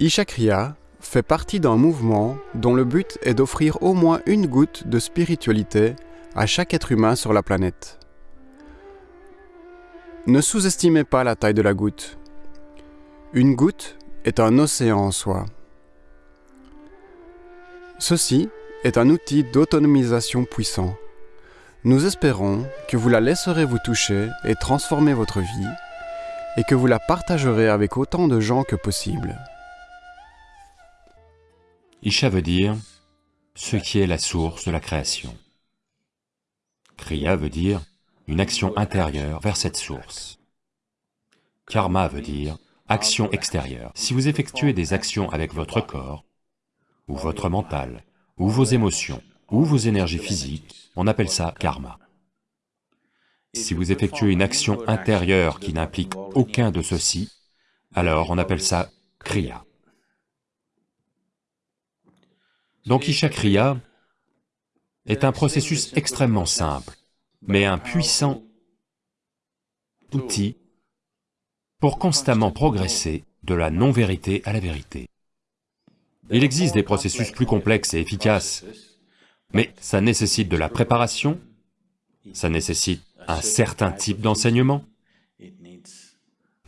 Ishakriya fait partie d'un mouvement dont le but est d'offrir au moins une goutte de spiritualité à chaque être humain sur la planète. Ne sous-estimez pas la taille de la goutte. Une goutte est un océan en soi. Ceci est un outil d'autonomisation puissant. Nous espérons que vous la laisserez vous toucher et transformer votre vie et que vous la partagerez avec autant de gens que possible. Isha veut dire ce qui est la source de la création. Kriya veut dire une action intérieure vers cette source. Karma veut dire action extérieure. Si vous effectuez des actions avec votre corps, ou votre mental, ou vos émotions, ou vos énergies physiques, on appelle ça karma. Si vous effectuez une action intérieure qui n'implique aucun de ceux-ci, alors on appelle ça kriya. Donc Isha Kriya est un processus extrêmement simple, mais un puissant outil pour constamment progresser de la non-vérité à la vérité. Il existe des processus plus complexes et efficaces, mais ça nécessite de la préparation, ça nécessite un certain type d'enseignement.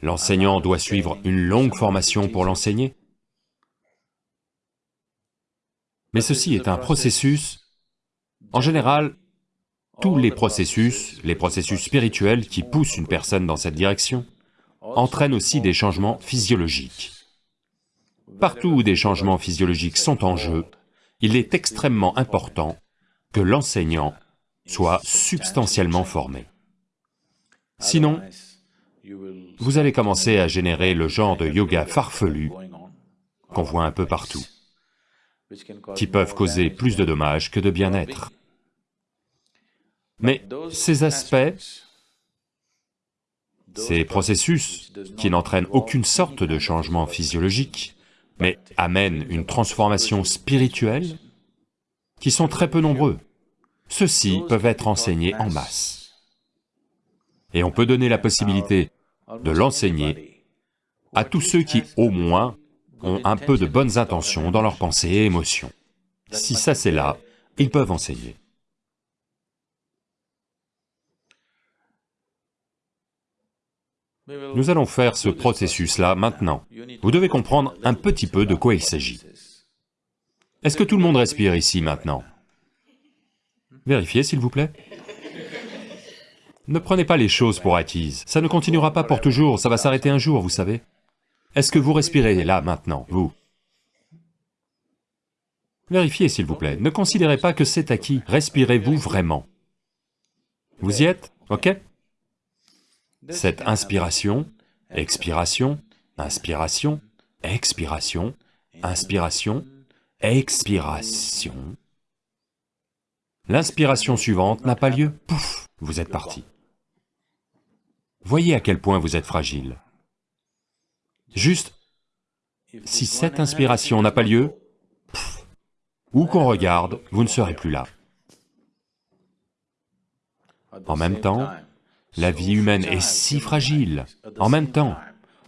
L'enseignant doit suivre une longue formation pour l'enseigner. Mais ceci est un processus, en général, tous les processus, les processus spirituels qui poussent une personne dans cette direction, entraînent aussi des changements physiologiques. Partout où des changements physiologiques sont en jeu, il est extrêmement important que l'enseignant soit substantiellement formé. Sinon, vous allez commencer à générer le genre de yoga farfelu qu'on voit un peu partout qui peuvent causer plus de dommages que de bien-être. Mais ces aspects, ces processus qui n'entraînent aucune sorte de changement physiologique, mais amènent une transformation spirituelle, qui sont très peu nombreux, ceux-ci peuvent être enseignés en masse. Et on peut donner la possibilité de l'enseigner à tous ceux qui, au moins, ont un peu de bonnes intentions dans leurs pensées et émotions. Si ça c'est là, ils peuvent enseigner. Nous allons faire ce processus-là maintenant. Vous devez comprendre un petit peu de quoi il s'agit. Est-ce que tout le monde respire ici maintenant? Vérifiez s'il vous plaît. Ne prenez pas les choses pour acquises, ça ne continuera pas pour toujours, ça va s'arrêter un jour, vous savez. Est-ce que vous respirez là, maintenant, vous? Vérifiez, s'il vous plaît, ne considérez pas que c'est acquis, respirez-vous vraiment? Vous y êtes, ok? Cette inspiration, expiration, inspiration, expiration, inspiration, expiration... L'inspiration suivante n'a pas lieu, pouf, vous êtes parti. Voyez à quel point vous êtes fragile. Juste, si cette inspiration n'a pas lieu, où qu'on regarde, vous ne serez plus là. En même temps, la vie humaine est si fragile. En même temps,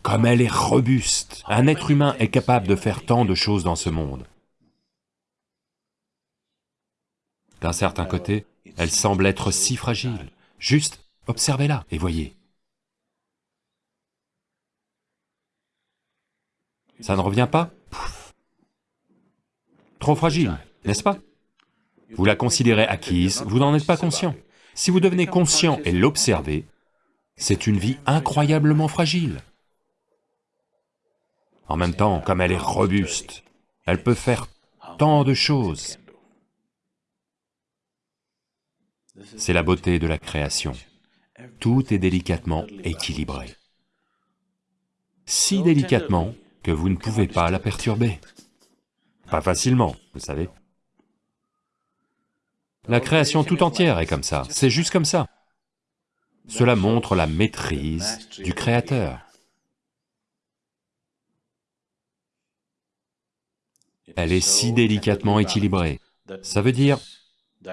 comme elle est robuste, un être humain est capable de faire tant de choses dans ce monde. D'un certain côté, elle semble être si fragile. Juste, observez-la et voyez. Ça ne revient pas Trop fragile, n'est-ce pas Vous la considérez acquise, vous n'en êtes pas conscient. Si vous devenez conscient et l'observez, c'est une vie incroyablement fragile. En même temps, comme elle est robuste, elle peut faire tant de choses. C'est la beauté de la création. Tout est délicatement équilibré. Si délicatement que vous ne pouvez pas la perturber. Pas facilement, vous savez. La création tout entière est comme ça, c'est juste comme ça. Cela montre la maîtrise du Créateur. Elle est si délicatement équilibrée. Ça veut dire,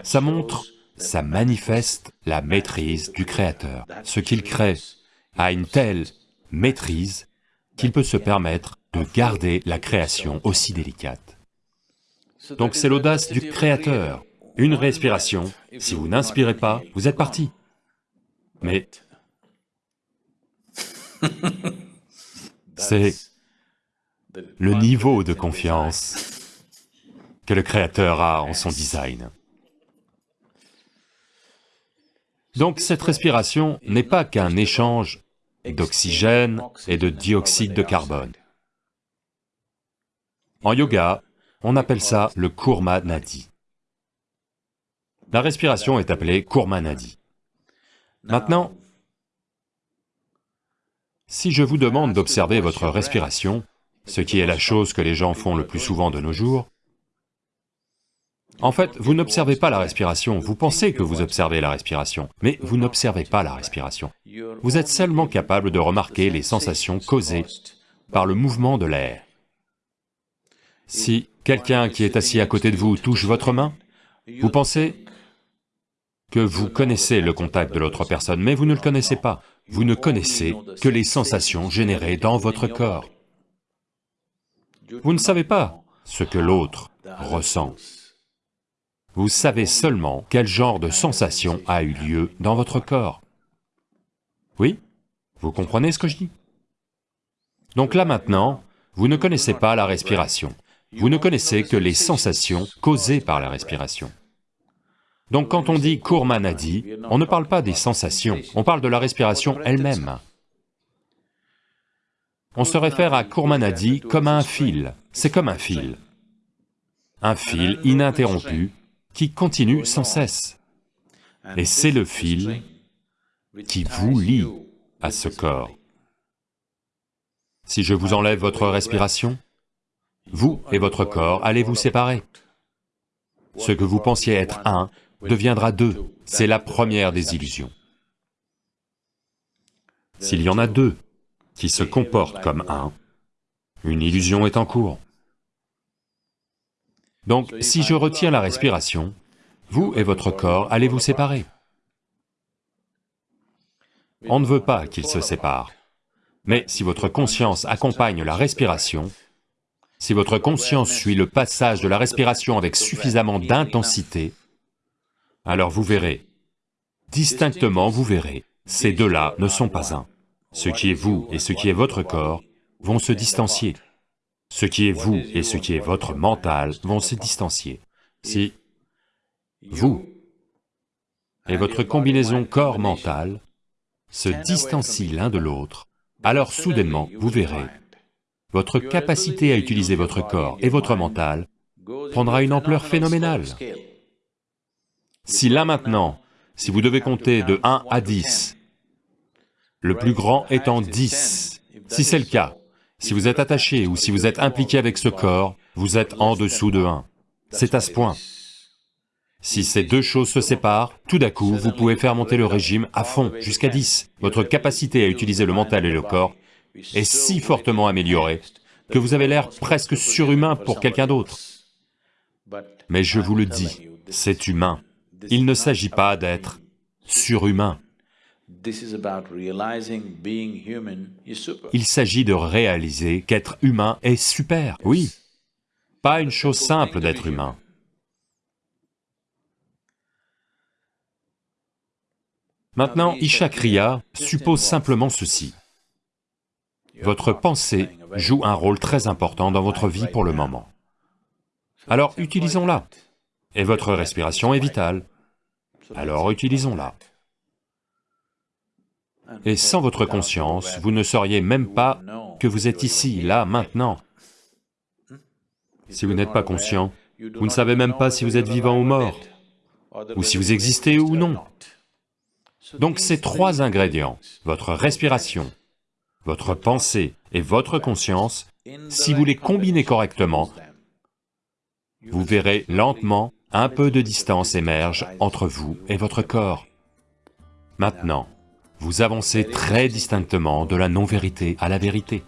ça montre, ça manifeste la maîtrise du Créateur. Ce qu'il crée a une telle maîtrise qu'il peut se permettre de garder la création aussi délicate. Donc c'est l'audace du Créateur. Une respiration, si vous n'inspirez pas, vous êtes parti. Mais c'est le niveau de confiance que le Créateur a en son design. Donc cette respiration n'est pas qu'un échange d'oxygène et de dioxyde de carbone. En yoga, on appelle ça le Kurma Nadi. La respiration est appelée Kurma Nadi. Maintenant, si je vous demande d'observer votre respiration, ce qui est la chose que les gens font le plus souvent de nos jours, en fait, vous n'observez pas la respiration, vous pensez que vous observez la respiration, mais vous n'observez pas la respiration. Vous êtes seulement capable de remarquer les sensations causées par le mouvement de l'air. Si quelqu'un qui est assis à côté de vous touche votre main, vous pensez que vous connaissez le contact de l'autre personne, mais vous ne le connaissez pas. Vous ne connaissez que les sensations générées dans votre corps. Vous ne savez pas ce que l'autre ressent. Vous savez seulement quel genre de sensation a eu lieu dans votre corps. Oui Vous comprenez ce que je dis Donc là maintenant, vous ne connaissez pas la respiration, vous ne connaissez que les sensations causées par la respiration. Donc quand on dit Kurmanadi, on ne parle pas des sensations, on parle de la respiration elle-même. On se réfère à Kurmanadi comme à un fil, c'est comme un fil. Un fil ininterrompu qui continue sans cesse. Et c'est le fil qui vous lie à ce corps. Si je vous enlève votre respiration, vous et votre corps allez vous séparer. Ce que vous pensiez être un deviendra deux, c'est la première des illusions. S'il y en a deux qui se comportent comme un, une illusion est en cours. Donc si je retiens la respiration, vous et votre corps allez vous séparer. On ne veut pas qu'ils se séparent. Mais si votre conscience accompagne la respiration, si votre conscience suit le passage de la respiration avec suffisamment d'intensité, alors vous verrez, distinctement vous verrez, ces deux-là ne sont pas un. Ce qui est vous et ce qui est votre corps vont se distancier. Ce qui est vous et ce qui est votre mental vont se distancier. Si vous et votre combinaison corps-mental se distancient l'un de l'autre, alors soudainement, vous verrez, votre capacité à utiliser votre corps et votre mental prendra une ampleur phénoménale. Si là maintenant, si vous devez compter de 1 à 10, le plus grand étant 10, si c'est le cas, si vous êtes attaché ou si vous êtes impliqué avec ce corps, vous êtes en dessous de 1. C'est à ce point. Si ces deux choses se séparent, tout d'un coup, vous pouvez faire monter le régime à fond, jusqu'à 10. Votre capacité à utiliser le mental et le corps est si fortement améliorée que vous avez l'air presque surhumain pour quelqu'un d'autre. Mais je vous le dis, c'est humain. Il ne s'agit pas d'être surhumain. Il s'agit de réaliser qu'être humain est super, oui. Pas une chose simple d'être humain. Maintenant, Isha Kriya suppose simplement ceci. Votre pensée joue un rôle très important dans votre vie pour le moment. Alors utilisons-la. Et votre respiration est vitale. Alors utilisons-la. Et sans votre conscience, vous ne sauriez même pas que vous êtes ici, là, maintenant. Si vous n'êtes pas conscient, vous ne savez même pas si vous êtes vivant ou mort, ou si vous existez ou non. Donc ces trois ingrédients, votre respiration, votre pensée et votre conscience, si vous les combinez correctement, vous verrez lentement un peu de distance émerge entre vous et votre corps. Maintenant, vous avancez très distinctement de la non-vérité à la vérité.